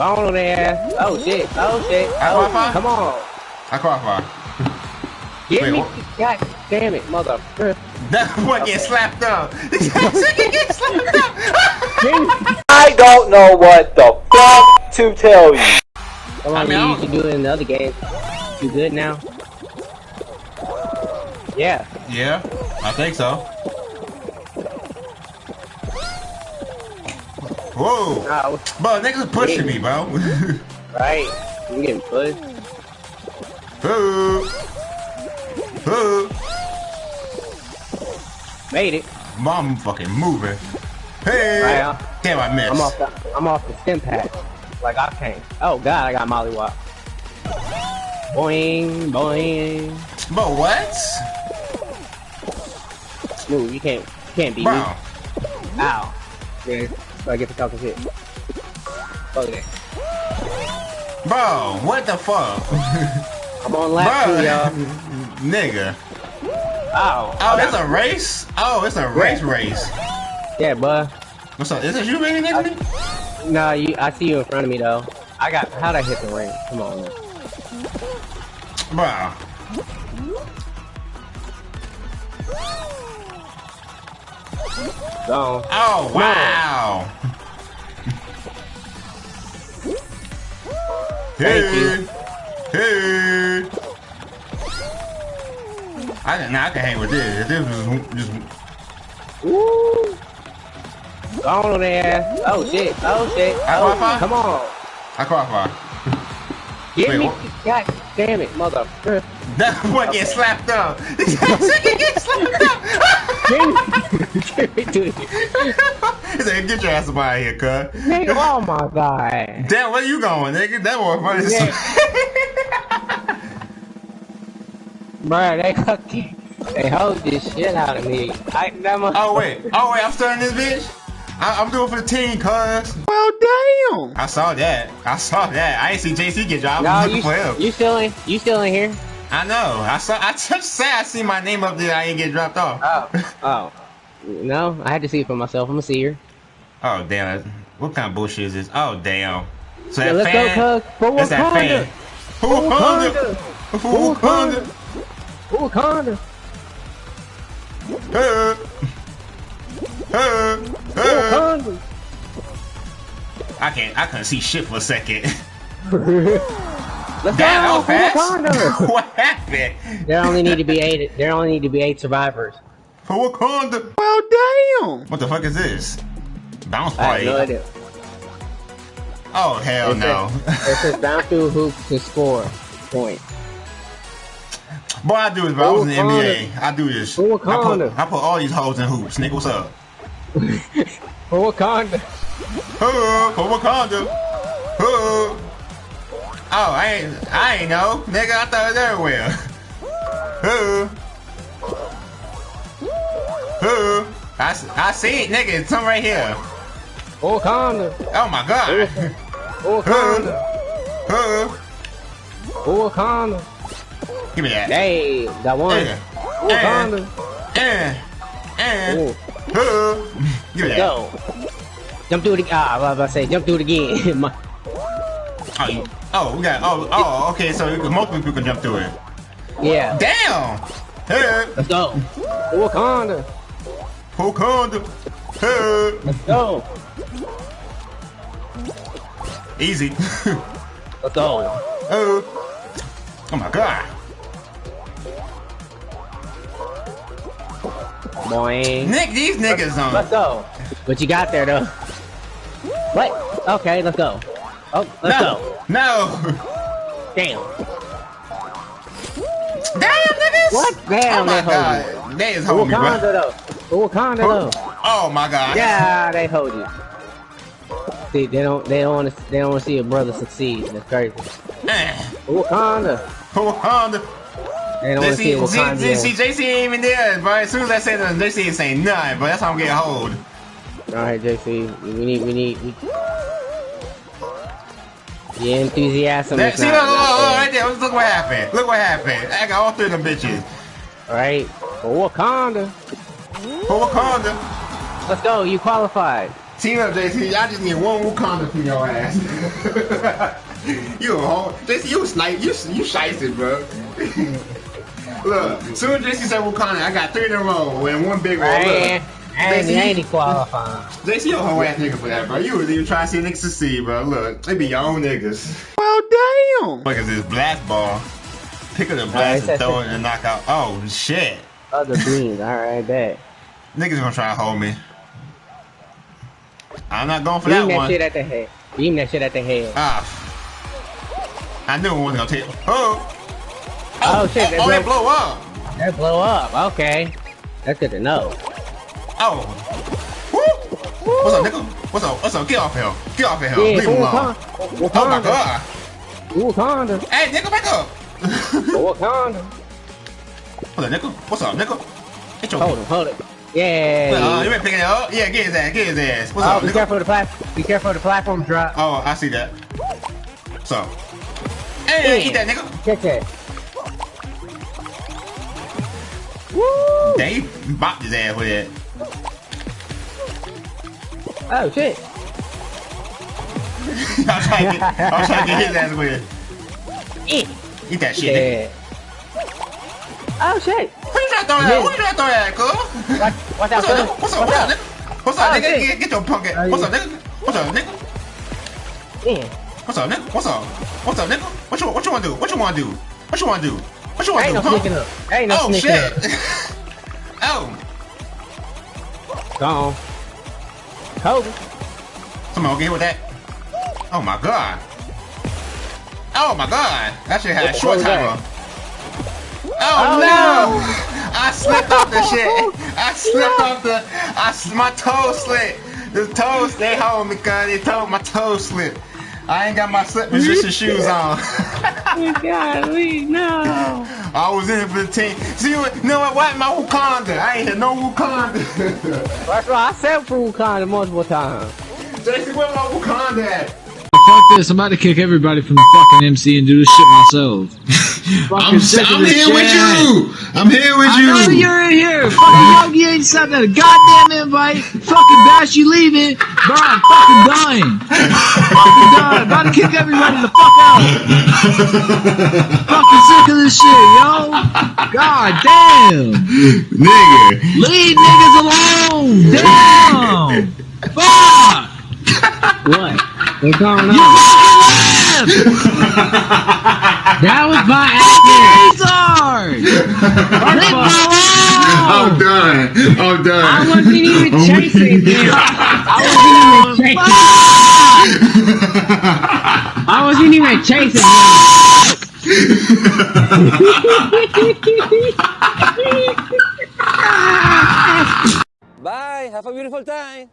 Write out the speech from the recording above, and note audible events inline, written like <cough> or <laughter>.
Go on there. Oh shit. Oh shit. I Oh, qualify? come on. I qualify. Get Wait, me. what? God damn it, mother. That boy get slapped up. <laughs> Get <laughs> slapped up. <laughs> I don't know what the fuck to tell you. Come on, I mean, you used to do it in the other game. You good now? Yeah. yeah, I think so. Whoa. Bro, niggas pushing me, bro. <laughs> right. You getting pushed. Ooh. Ooh. Made it. Mom fucking moving. Hey. Right, huh? Damn, I missed. I'm off the I'm off the stim pack. Like I can't. Oh god, I got mollywop. Boing, boing. But what? Smooth, you can't you can't beat Bro. me. Ow. Yeah, so I get the talking shit. Fuck that. Bro, what the fuck? <laughs> I'm on lap two, Bro. y'all. <laughs> Nigga. Ow. Oh, it's a race? Oh, it's a race race. Yeah, bud. What's up? Is this you really next to me? No, you. I see you in front of me though. I got. How'd I hit the ring? Come on, man. Bro. Go. Oh, wow. You. Hey. I can, nah, I can hang with this. This was just Woo. Go on there. Oh shit. Oh shit. I Oh, qualify? come on. I qualify. Wait, me. what? God damn it, mother. <laughs> That boy get slapped up. This nigga get slapped up. Give me to he said, "Get your ass up out of here, cuz." Nigga, oh my god. Damn, where you going, nigga? That boy funny. as. <laughs> Bruh, they cookie. They hold this shit out of me. I never. oh wait, oh wait, I'm starting this bitch. I, I'm doing for the team, cuz. Well, damn. I saw that. I saw that. I ain't see JC get dropped. No, you, for him. you still in? You still in here? I know. I saw. I just <laughs> said I see my name up there. I ain't get dropped off. Oh. Oh. No, I had to see it for myself. I'm a seer. Oh damn! What kind of bullshit is this? Oh damn! So Yeah, that let's fan, go, cuz. For That's that Wakanda. fan. For Wakanda. For Wakanda. For Wakanda. Hey. Hey. For Hey. Wakanda. I can't. I couldn't see shit for a second. Let's <laughs> Damn, go. that For was Wakanda. fast. <laughs> what happened? There only need to be eight. There only need to be eight survivors. For Wakanda. Well, damn. What the fuck is this? Bounce I have party. no idea. Oh hell It no. says- It says <laughs> bounce through hoops to score point. Boy, I do this, bro. I was in the NBA. I do this. I For put, I put all these hoes in hoops. Nigga, what's up? For Wakanda. Huh, for Wakanda. Huh. Oh, I ain't, I ain't know. Nigga, I thought it was everywhere. Huh. Huh. I, s- I see it, nigga. It's something right here. Wakanda. Oh my god. Wakanda. Huh. Wakanda. Give me that. Hey, got one. Yeah. For Wakanda. Eh. Eh. Ooh. Huh. Give me that. Go. Jump through it again. Ah, I was about to say, jump through it again. <laughs> Oh, you- oh, we got. Oh, oh, okay. So multiple people can jump through it. yeah. Damn. Hey. Let's go. For Wakanda. Wakanda. Hey. Let's go. Easy. <laughs> Let's go. oh. Oh my god. Boing. Nick, these niggas Let's on. go. What you got there, though? What? Okay, let's go. Oh, let's go. No. No. Damn. Damn, niggas. What? Damn, oh my they hold god. They is For hold me, Wakanda, bro. though. For Wakanda, though. Oh my god. Yeah, they hold you. See, they don't, they don't want to, they don't want to see a brother succeed. That's crazy. For Wakanda. Wakanda. They don't want to see JC, see, see, JC ain't even there, bro. As soon as I say that, JC ain't saying nothing, but that's how I'm getting hold. All right, JC, we need, we need. We... Your enthusiasm That, see, not, look, look, look, right there. Look what happened. Look what happened. I got all three of them bitches. All right, for Wakanda. For Wakanda. Let's go. You qualified. Team up, JC. Y'all just need one Wakanda for your ass. <laughs> you a whole JC. You snipe. You you shicey, bro. <laughs> Look, soon as JC said Wakanda, I got three in a row and one big roll. Look. Man, I ain't, JC, I ain't qualifying. JC, you a whole ass nigga for that, bro. You was even trying to see niggas succeed, bro. Look, they be your own niggas. Well, damn. Look at this blast ball. Pick up the blast and throw it and knock out. Oh, shit. Other beans. All right, bet. Niggas gonna try to hold me. I'm not going for that. Beam that that one. shit at the head. Beam that shit at the head. Ah. I knew it wasn't gonna take. Oh. Oh, shit, Oh, that oh, blow- it blow up. That blow up. Okay. That's good to know. Oh. Woo. What's up, nigga? What's up? What's up? Get off here. Get off here. Yeah, Leave him alone. Wakanda. Oh my god. Wakanda. Hey, nigga, back up. <laughs> Wakanda. What's up, nigga? What's up, nigga? Get your. Hold him, hold it. Yeah. Uh, you been picking it up? Yeah, get his ass. Get his ass. What's oh, up, be nigga? careful of the platform. Be careful of the platform drop. Oh, I see that. So. Hey, Yeah. eat that, nigga. Catch that. Woo! Dang, bopped his ass with that. Oh shit. I was trying to get, I was trying to get his ass with it. Eh. Eat that shit. Yeah. Oh shit. Who you trying to throw that? Who you trying to throw that? Watch, watch What's up? What's up? What's up, nigga? What's up, Oh, nigga? shit. Get, get your punk ass. What's up, nigga? What's up, nigga? Yeah. What's up, nigga? What's up? What's up, nigga? What you what you wanna do? What you wanna do? What you wanna do? What you wanna Ain't do? no sneaking huh? up. Ain't no Oh sneaking shit! up. <laughs> oh, Gone. Kobe. someone get with that. Oh my god. Oh my god. That shit had a short what was that? timer. Oh, Oh, no! no. <laughs> I slipped off the shit. <laughs> I slipped off the. I s- my toe slipped. The toes stay home because they told my toe slipped. I ain't got my slip position shoes on. <laughs> oh, Golly, no. I was in for the team. See what? You know what? What my Wakanda? I ain't had no Wakanda. That's why I said food Wakanda multiple times. Jason, where my Wakanda at? Fuck this, I'm about to kick everybody from the fucking MC and do this shit myself. <laughs> I'm, sick of I'm this here with you. I'm here with I you. know you're in here. Fucking Yogi ain't sent out a goddamn invite. Fucking Bash, you leaving. Bro, I'm fucking dying. fucking dying. About to kick everybody the fuck out. fucking sick of this shit, yo. God damn. Nigga. Leave niggas alone. Damn. Fuck. What? What's going You on? Fucking. That was my accident. Retard. Leave me I'm done. I'm done. I wasn't even <laughs> chasing weak. him. I wasn't even chasing. I wasn't even chasing him. <laughs> <laughs> Bye. Have a beautiful time.